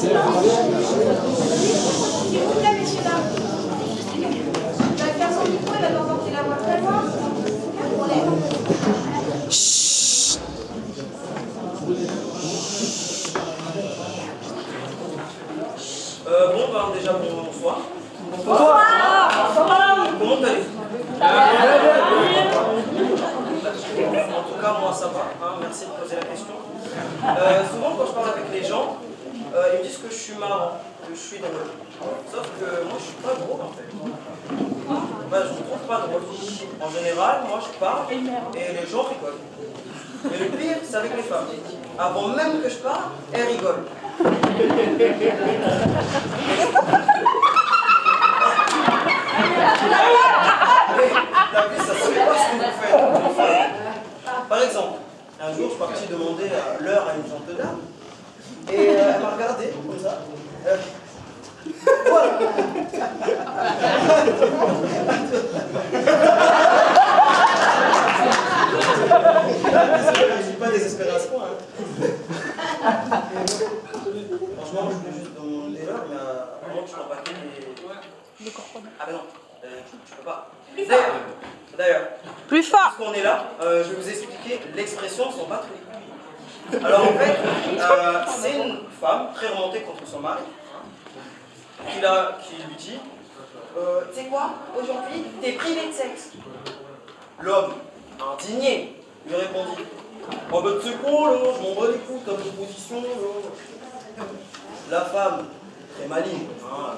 Sevgili suis marrant, que je suis drôle. Sauf que moi, je suis pas drôle en fait. Je me trouve pas drôle. En général, moi, je parle et les gens rigolent. Et le pire, c'est avec les femmes. Avant même que je parle, elles rigolent. Mais la vie, ça se fait pas ce que vous faites. Par exemple, un jour, je suis parti demander l'heure à une gentille dame. Et euh, elle m'a regardé comme ça. Euh, voilà. Je suis pas désespéré à ce point. hein. Franchement, je voulais juste demander l'heure, mais euh, avant que je l'empaquette et... Ah ben non, euh, je peux pas. D'ailleurs, D'ailleurs, Plus fort puisqu'on est là, euh, je vais vous expliquer l'expression les couilles. Alors en fait, euh, c'est une femme très remontée contre son mari qui, la- qui lui dit euh, Tu sais quoi Aujourd'hui, t'es privé de sexe. L'homme, indigné, lui répondit sais quoi là, je m'en bats les couilles, là. La femme, très maligne, hein,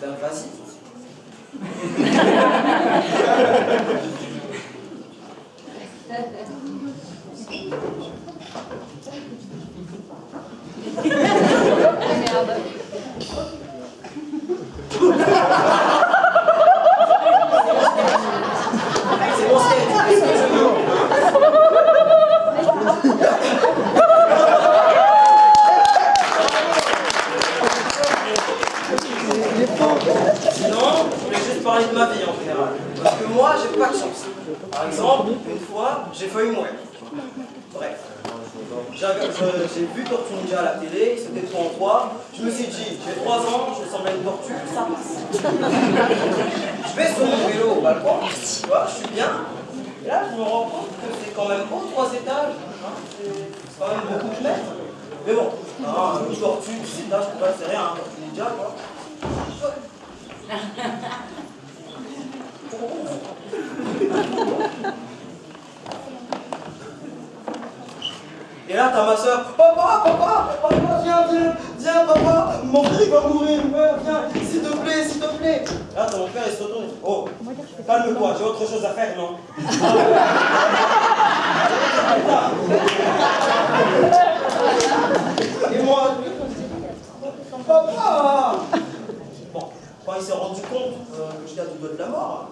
ben vas-y. C'est bon, c'est c'est ce que je veux. Sinon, je voulais juste parler de ma vie en général. Parce que moi, j'ai pas de chance. Par exemple, une fois, j'ai failli mourir. Bref. J'avais- je- J'ai vu Tortue Ninja à la télé, c'était trop en trois. Je me suis dit, j'ai 3 ans, je ressemble à une tortue, ça passe. Je vais sur mon vélo au balcon, tu vois, je suis bien. Et là, je me rends compte que c'est quand même haut, trois étages. hein, c'est c'est quand même beaucoup de mètres. Mais bon, hein, une tortue, 10 étages, je peux pas faire rien, un tortue ninja, quoi. Et là, t'as ma soeur, papa, papa, papa, viens, viens, viens, papa, mon frère va mourir, viens, s'il te plaît, s'il te plaît. Là, t'as mon père, il se retourne, oh, calme-toi, j'ai autre chose à faire, non? Et moi, papa Bon, quand il s'est rendu compte euh, que j'étais à deux doigts de la mort,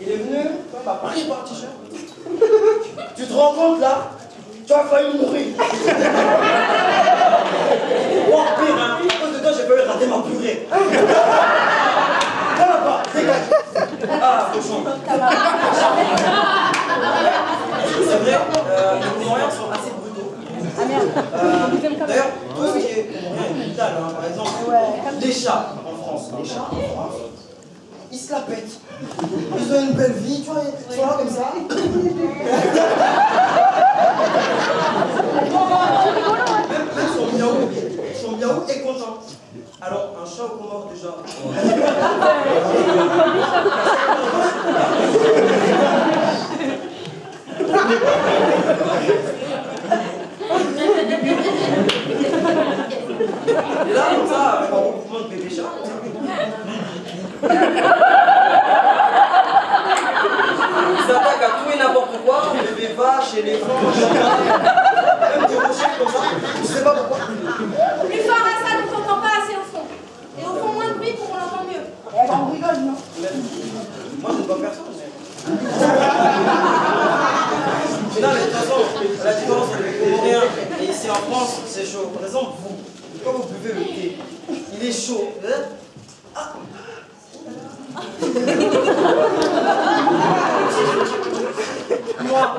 il est venu, m'a pris par t-shirt. Tu te rends compte là? Tu as failli mourir. Oh pire, hein À cause de toi, j'ai failli dégage. Ah, cochon. C'est vrai, euh, les Comoriens sont assez brutaux. Euh, D'ailleurs, tout ce qui est. Hein. Par exemple, les chats en France. Les chats en France, ils se la pètent. Ils ont une belle vie, tu vois, ils sont là comme ça. Même, même son miaou, son miaou est content. Alors, un chat au Comore déjà. Et là, comme ça, avec un regroupement de bébés chats, comme ça. Ils s'attaquent à tout et n'importe quoi, les bébés vaches, éléphants, chats, même des rochers comme ça. Je sais pas pourquoi. Plus fort à ça, on t'entend pas assez au fond. Et au fond, moins de bruit pour qu'on l'entende mieux. Eh ben, on rigole, non moi, je ne vois personne. Mais... Non, mais de toute façon, la différence entre les Comoriens et ici en France, c'est chaud. Par exemple, vous, quand vous buvez le thé, il est chaud. Vous moi.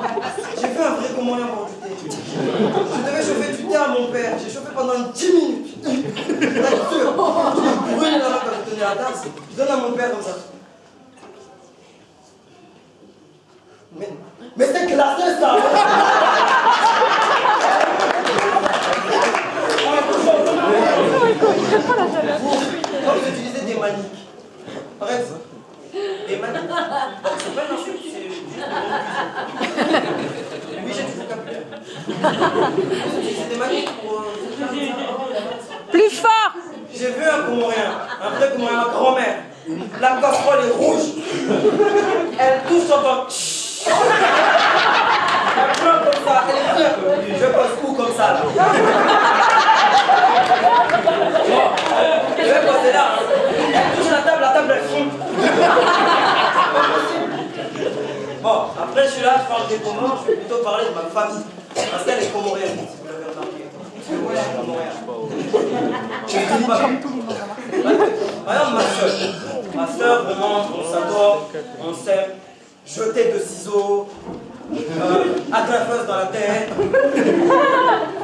J'ai fait un vrai commandant pour du thé. Je devais chauffer du thé à mon père. J'ai chauffé pendant 10 minutes. T'as sûr. Je brûle quand je tenais la tasse. Je donne à mon père comme ça. Casserole est rouge. Elle touche temps. Elle pleure comme ça, elle est. Je passe où comme ça là Bon, je vais passer là. hein. Elle touche la table, la table elle fond. Bon, après je suis là, je parle des Comores, je vais plutôt parler de ma famille. Parce qu'elle est comorienne, si vous l'avez remarqué. Parce que moi je suis comorien. Je ne dis pas. Exemple, ma soeur. Ma soeur, vraiment, on s'adore, on s'aime. Jeter de ciseaux, euh, agrafeuse dans la tête.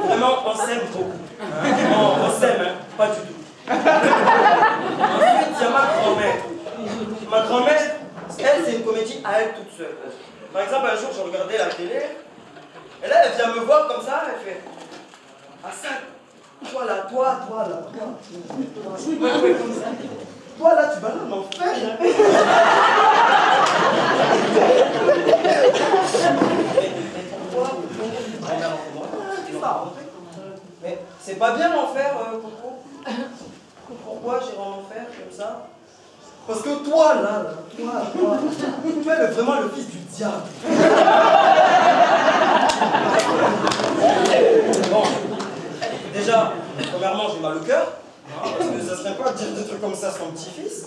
Vraiment, on s'aime beaucoup. On s'aime, hein, pas du tout. Ensuite, il y a ma grand-mère. Ma grand-mère, elle, c'est une comédie à elle toute seule. Par exemple, un jour, je regardais la télé, et là, elle vient me voir comme ça, elle fait toi là, toi, toi là, toi. toi. Ça. Toi là, pourquoi grand-mère en commun C'est ça, en fait. Mais c'est pas bien l'enfer, euh, Coco. Pourquoi j'irai en enfer comme ça? Parce que toi là, là, toi, toi, tu es vraiment le fils du diable. Bon, déjà, premièrement, j'ai mal au cœur. Ça serait quoi de dire des trucs comme ça sur mon petit-fils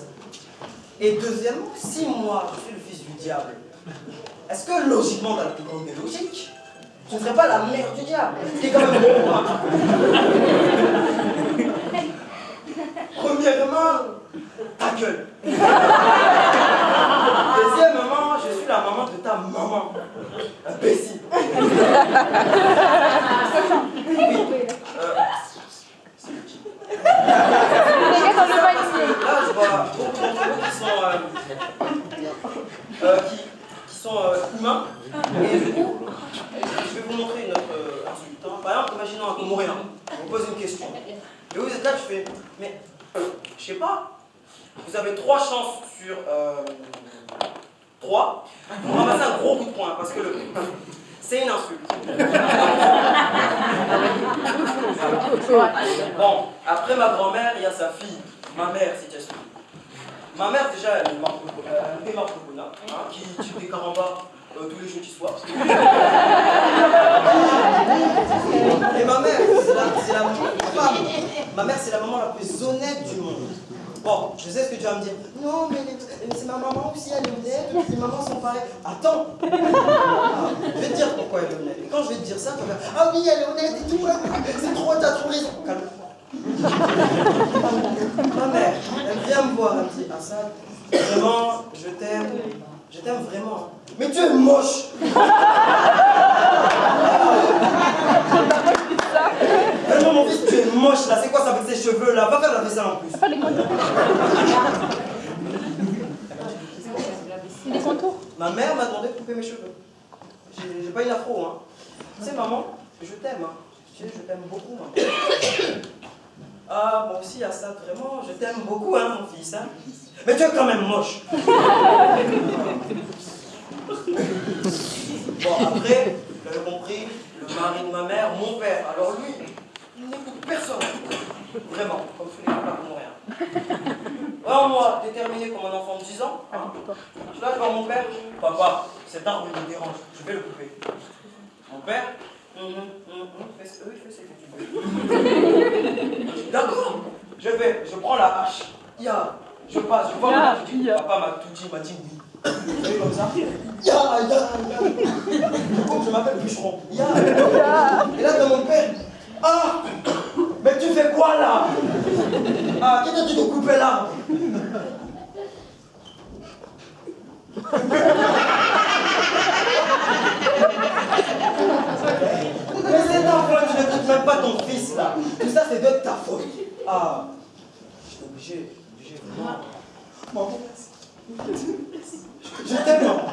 Et deuxièmement, si moi, je suis le fils du diable, est-ce que logiquement, dans la plus grande des logiques, je ne serais pas la mère du diable Ce qui est quand même bon. hein. Premièrement, ta gueule. Deuxièmement, je suis la maman de ta maman. Imbécile. Oui. Euh, c'est le type. dans le panier. Là, je vois beaucoup d'entre vous qui sont, euh, euh, qui, qui sont euh, humains. Et du coup, je vais vous montrer une autre euh, insulte. hein. Par exemple, imaginons un Comorien. On vous pose une question. Et vous êtes là, tu fais, mais je sais pas. Vous avez trois chances sur euh, trois pour ramasser un gros coup de poing parce que le c'est une insulte. Bon, après ma grand-mère, il y a sa fille, ma mère, si tu as suivi. Ma mère, déjà, elle est marque elle est marque de hein, qui tue des carambas euh, tous les jeudis soirs. Et ma mère, c'est la. Ma mère, c'est la maman la plus honnête du monde. Bon, je sais ce que tu vas me dire. Non, mais, c'est ma maman aussi, elle est honnête. Les mamans sont pareilles. Attends. Ah, je vais te dire pourquoi elle est honnête. Et quand je vais te dire ça, tu vas faire Ah oui, elle est honnête et tout. C'est trop, t'as trop raison. Calme-toi. Ma mère, elle vient me voir, elle me dit Assad, vraiment, je t'aime. Je t'aime vraiment. Mais tu es moche. Vraiment, mon fils, tu es moche là. C'est quoi ça avec ces cheveux là Va faire la vaisselle en plus. Des contours Ma mère m'a demandé de couper mes cheveux. J'ai j'ai pas une afro, hein. Tu sais, maman, je t'aime, hein. Tu sais, je t'aime beaucoup, maman. Ah, moi aussi, Assad, vraiment, je t'aime beaucoup, hein, mon fils, hein. Mais tu es quand même moche. bon, après, vous l'avez compris, le mari de ma mère, mon père. Alors lui, il n'écoute personne. Vraiment, comme tous les copains pour rien. Alors moi, déterminé comme un enfant de 10 ans, hein, je là devant mon père, papa, cet arbre me dérange, je vais le couper. Mon père, fais ce- oui, fais ce que tu veux. D'accord, je vais, je prends la hache, ya, je passe, je vois mon papa m'a tout dit, il m'a dit oui. Je fais comme ça, ya, ya, ya. Du coup, je m'appelle bûcheron, ya. Et là, dans mon père, ah, mais tu fais quoi là? Ah, qui t'a dit de couper l'arbre Mais cet enfant, tu ne quittes même pas ton fils là. Tout ça, c'est de ta faute. Ah, j'étais obligé. J'ai vraiment... Maman. Je t'aime, maman.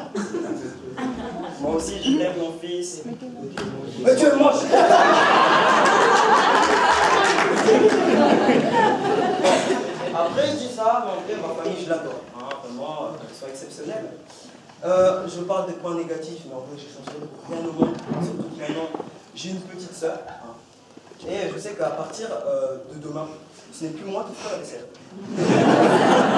Moi aussi, je t'aime, mon fils. Mais tu es moche. Après, je dis ça, mais en vrai, ma famille, je l'adore. Hein, vraiment, ils sont exceptionnels. Euh, je parle des points négatifs, mais en vrai, je changerai rien au monde. Surtout que maintenant, j'ai une petite sœur. hein. Et je sais qu'à partir euh, de demain, ce n'est plus moi qui ferai la vaisselle.